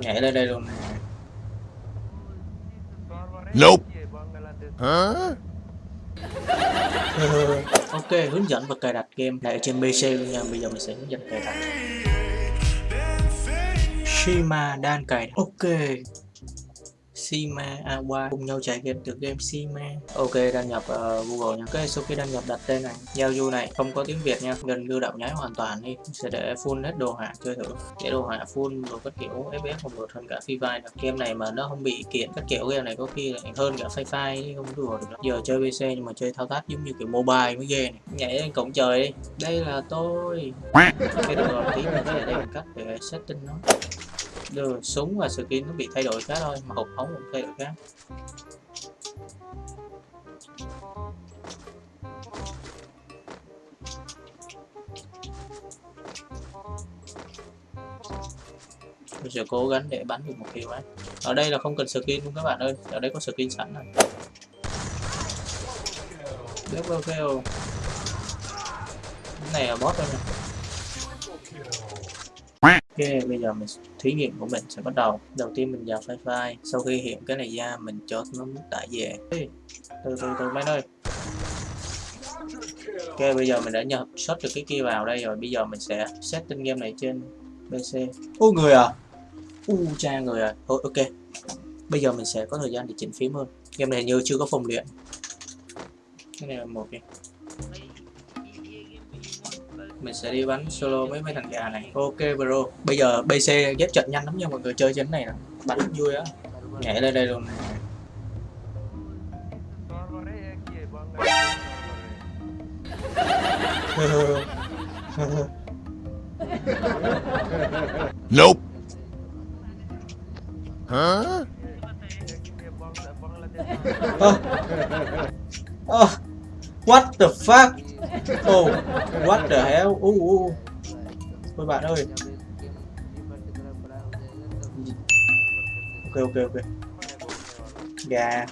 nhảy lên đây luôn. Nope. Huh? ok hướng dẫn và cài đặt game này ở trên PC luôn nha. Bây giờ mình sẽ hướng dẫn cài đặt. Shima đang cài đặt. Ok Sima Awa cùng nhau trải nghiệm từ game Sima Ok đăng nhập uh, Google nha Ok sau khi đăng nhập đặt tên này giao du này không có tiếng Việt nha. Gần như đạo nháy hoàn toàn đi. Sẽ để full hết đồ họa chơi thử. Để đồ họa full rồi các kiểu FPS còn vượt hơn cả Free Fire. Game này mà nó không bị kiện các kiểu game này có khi lại hơn cả Free Fire không đùa được giờ chơi PC nhưng mà chơi thao tác giống như kiểu mobile mới ghê này. Nhảy lên cổng trời đi. Đây là tôi. Cái được rồi tí nữa cái đây mình cắt để setting nó đưa súng và skin nó bị thay đổi khác thôi, mà hộp ống cũng thay đổi khác mình sẽ cố gắng để bắn được một kiểu ấy. Ở đây là không cần skin luôn các bạn ơi, ở đây có skin sẵn rồi. Double kill cái này là boss thôi nè. Ok, bây giờ mình thí nghiệm của mình sẽ bắt đầu. Đầu tiên mình vào file file. Sau khi hiện cái này ra mình cho nó tải về. Ê, Từ từ từ mấy ơi. Ok, bây giờ mình đã nhập shot được cái kia vào đây rồi. Bây giờ mình sẽ setting game này trên PC Ô người à? U cha người à. Thôi ok. Bây giờ mình sẽ có thời gian để chỉnh phím hơn. Game này như chưa có phòng luyện. Cái này là một đi mình sẽ đi bắn solo với mấy thằng gà này. Ok, bro. Bây giờ bc ghép trận nhanh lắm nha, mọi người. Chơi trên này nè. Bắn vui á. Nhảy lên đây luôn này. Nope. What the fuck? Oh what the hell? Uh, uh. Ôi bạn ơi. Ok ok ok. Gà.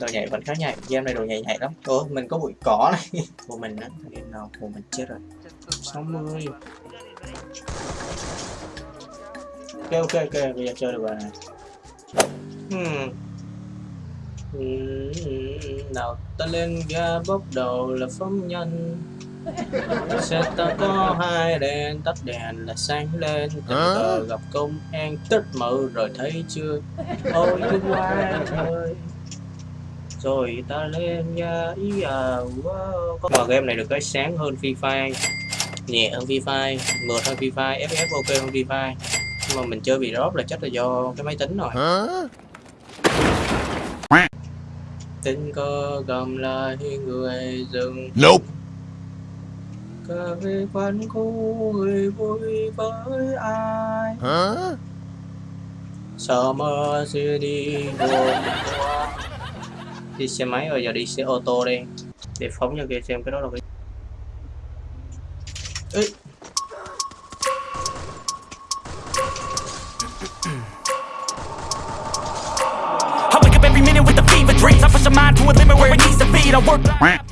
Đồ nhảy vẫn khá nhảy. Game này đồ nhảy nhảy lắm. Ủa mình có bụi cỏ này. Của mình á. Game nào? Của mình chết rồi. 60 ok ok ok bây giờ chơi được rồi này hmm. nào ta lên ga bốc đầu là phóng nhân xe ta có hai đèn tắt đèn là sáng lên. Tình cờ gặp công an tất mở rồi thấy chưa? Ôi cái qua trời. Rồi ta lên nha ý à wow. có mà game này được cái sáng hơn Free Fire. Nhẹ hơn Free Fire mượt hơn Free Fire FF ok hơn Free Fire mà mình chơi bị drop là chắc là do cái máy tính rồi. Tình cờ cầm lại người dừng Nope. cà phê quán người vui với ai? Huh? Summer City đi xe máy rồi giờ đi xe ô tô đi. Để phóng cho kia xem cái đó là cái every minute with the fever dreams. I push a mind to a limit where it needs to be. I work.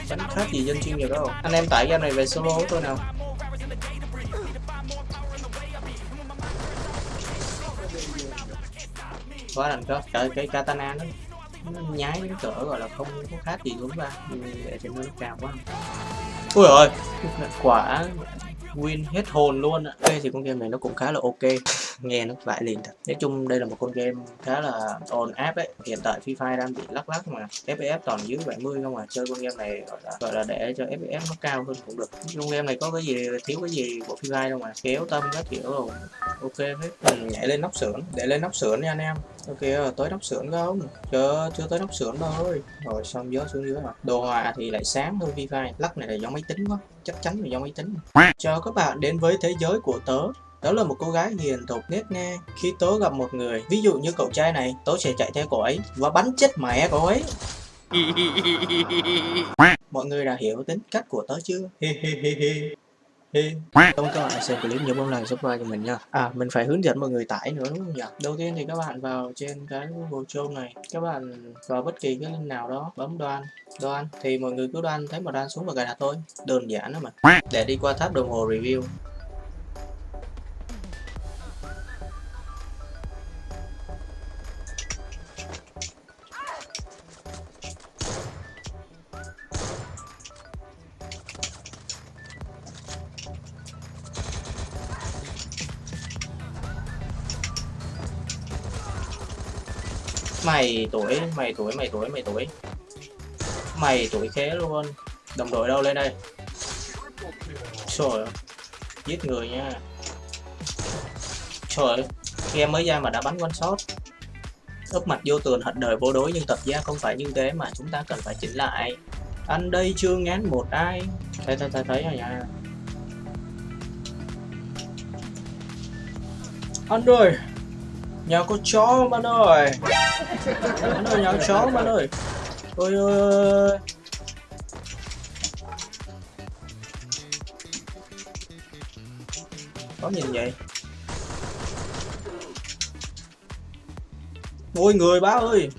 Chẳng khác gì dân chuyên nghiệp đâu Anh em tải game này về solo tôi nào Quá đẳng cấp Trời cái katana nó nó nhái đến cỡ gọi là không có khác gì đúng ra ừ, để cho nó cao quá ui ơi, quả win hết hồn luôn ạ ok thì con game này nó cũng khá là ok nghe nó vãi liền thật. Nói chung đây là một con game khá là ồn áp ấy. Hiện tại Free Fire đang bị lắc lắc mà. FPS toàn dưới 70 không à. Chơi con game này gọi là, gọi là để cho FPS nó cao hơn cũng được. Con game này có cái gì thiếu cái gì của Free Fire đâu mà. Kéo tâm các kiểu rồi. Ok hết. Ừ, nhảy lên nóc sưởng để lên nóc sưởng nha anh em. Ok tới nóc sưởng không chưa chưa tới nóc sưởng đâu rồi xong gió xuống dưới mà. Đồ họa thì lại sáng hơn Free Fire. Lắc này là do máy tính quá. Chắc chắn là do máy tính. Chào các bạn đến với thế giới của tớ đó là một cô gái hiền thục nết nghe khi tớ gặp một người ví dụ như cậu trai này tớ sẽ chạy theo cô ấy và bắn chết mẹ cô ấy. Mọi người đã hiểu tính cách của tớ chưa? Ơn các bạn xem clip nhớ bấm like subscribe cho mình nha. À mình phải hướng dẫn mọi người tải nữa đúng không nhỉ? Đầu tiên thì các bạn vào trên cái Google Chrome này, các bạn vào bất kỳ cái link nào đó bấm đoan đoan. Thì mọi người cứ đoan thấy một đoan xuống và cài đặt thôi. Đơn giản đó mà. Để đi qua tab đồng hồ review mày tuổi mày tuổi mày tuổi mày tuổi. Mày tuổi khé luôn đồng đội đâu lên đây? Trời ơi, giết người nha. Trời ơi, game mới ra mà đã bắn one shot. Úp mặt vô tường hận đời vô đối nhưng tập gia không phải như thế mà chúng ta cần phải chỉnh lại. Anh đây chưa ngán một ai. Thấy thấy thấy thấy rồi nha. Anh rồi nhà có chó bạn ơi. Anh ơi, nhà có chó bạn ơi. Ôi ôi ôi. Có nhìn vậy? Ôi, người bá ơi.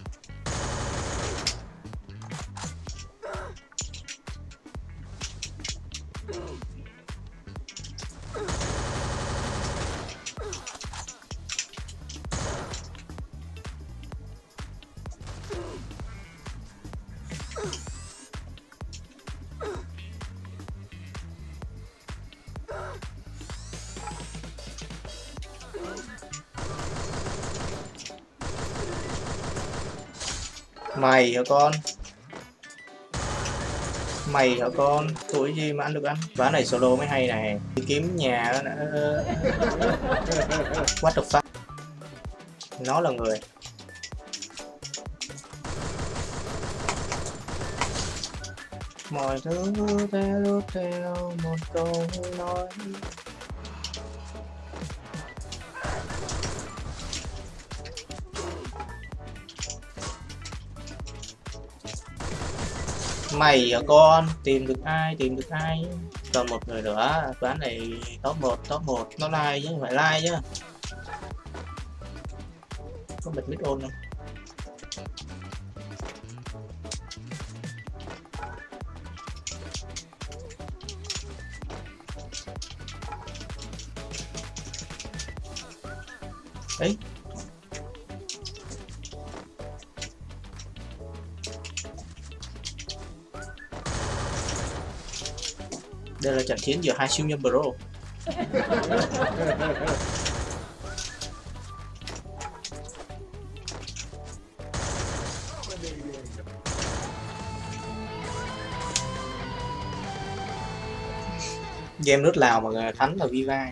Mày hả con? Mày hả con? Tuổi gì mà ăn được ăn? Ván này solo mới hay này. Đi kiếm nhà nữa. what the fuck? Nó là người. Mọi thứ theo theo, một câu nói. Mày hả con, tìm được ai, tìm được ai? Còn một người nữa ván này top 1 top 1 nó like chứ không phải like chứ. Có bật mic ôn không? Ấy đây là trận chiến giữa hai siêu nhân bro game nước lào mà thắng là viva.